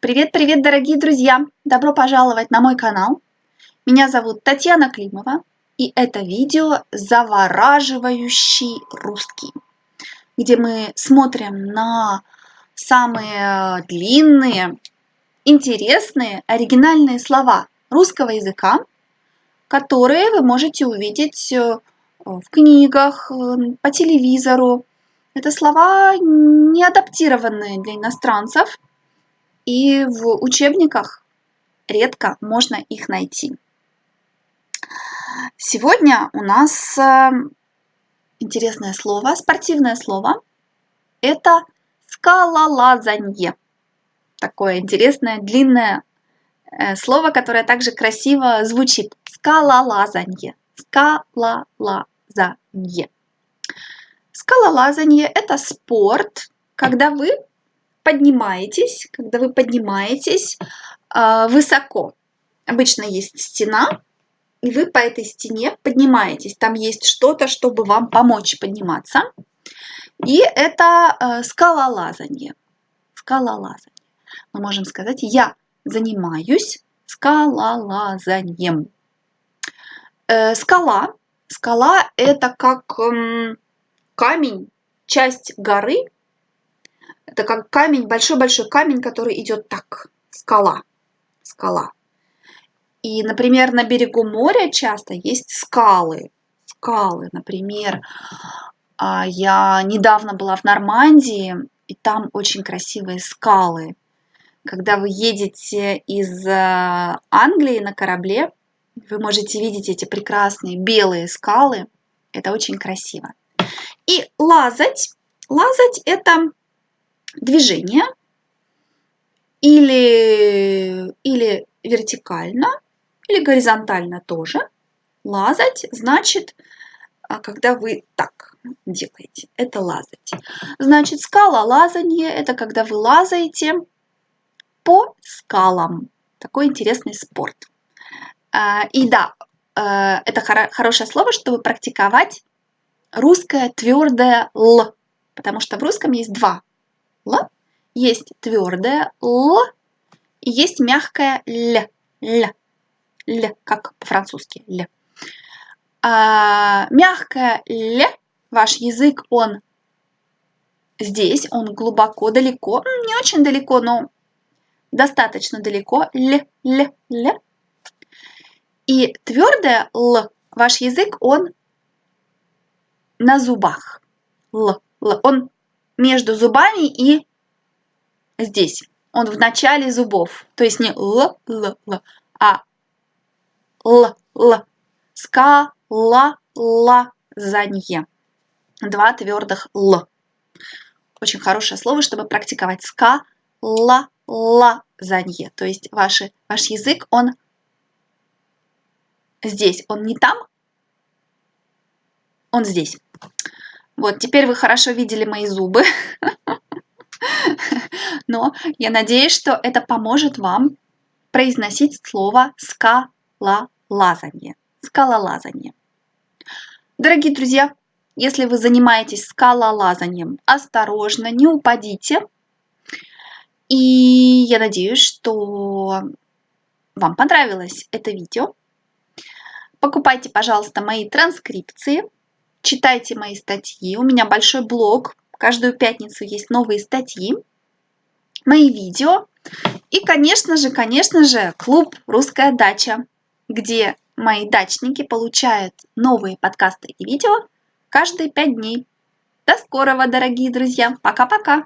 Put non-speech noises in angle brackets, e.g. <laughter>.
Привет-привет, дорогие друзья! Добро пожаловать на мой канал. Меня зовут Татьяна Климова, и это видео «Завораживающий русский», где мы смотрим на самые длинные, интересные, оригинальные слова русского языка, которые вы можете увидеть э, в книгах, э, по телевизору. Это слова не адаптированные для иностранцев – и в учебниках редко можно их найти. Сегодня у нас э, интересное слово, спортивное слово. Это скалолазанье. Такое интересное, длинное э, слово, которое также красиво звучит. Скалолазанье. Скалолазанье. Скалолазанье – это спорт, когда вы поднимаетесь, когда вы поднимаетесь э, высоко. Обычно есть стена, и вы по этой стене поднимаетесь. Там есть что-то, чтобы вам помочь подниматься. И это э, скалолазание. Скалолазание. Мы можем сказать, я занимаюсь скалолазанием. Э, скала. Скала это как э, камень, часть горы, это как камень, большой-большой камень, который идет так. Скала. Скала. И, например, на берегу моря часто есть скалы. Скалы, например. А, я недавно была в Нормандии, и там очень красивые скалы. Когда вы едете из э, Англии на корабле, вы можете видеть эти прекрасные белые скалы. Это очень красиво. И лазать. Лазать – это движение или, или вертикально, или горизонтально тоже. Лазать значит, а, когда вы так делаете, это лазать. Значит, скала лазание – это когда вы лазаете по скалам. Такой интересный спорт. А, и да, э, это хорошее слово, чтобы практиковать русское твердое «л», потому что в русском есть два Л, есть твердое Л и есть мягкое Л. Л, Л как по-французски Л. А, мягкое Л, ваш язык, он здесь, он глубоко, далеко, не очень далеко, но достаточно далеко. Л, Л, Л. И твердое Л, ваш язык, он на зубах. Л, Л. Он между зубами и здесь. Он в начале зубов. То есть не л, л, л, а л, л. Ска, ла, ла, занье. Два твердых л. Очень хорошее слово, чтобы практиковать ска, ла, ла, занье. То есть ваши, ваш язык, он здесь, он не там, он здесь. Вот, теперь вы хорошо видели мои зубы. <laughs> Но я надеюсь, что это поможет вам произносить слово скалолазание. Скалолазание. Дорогие друзья, если вы занимаетесь скалолазанием, осторожно, не упадите. И я надеюсь, что вам понравилось это видео. Покупайте, пожалуйста, мои транскрипции читайте мои статьи. У меня большой блог. Каждую пятницу есть новые статьи, мои видео. И, конечно же, конечно же, клуб «Русская дача», где мои дачники получают новые подкасты и видео каждые пять дней. До скорого, дорогие друзья. Пока-пока.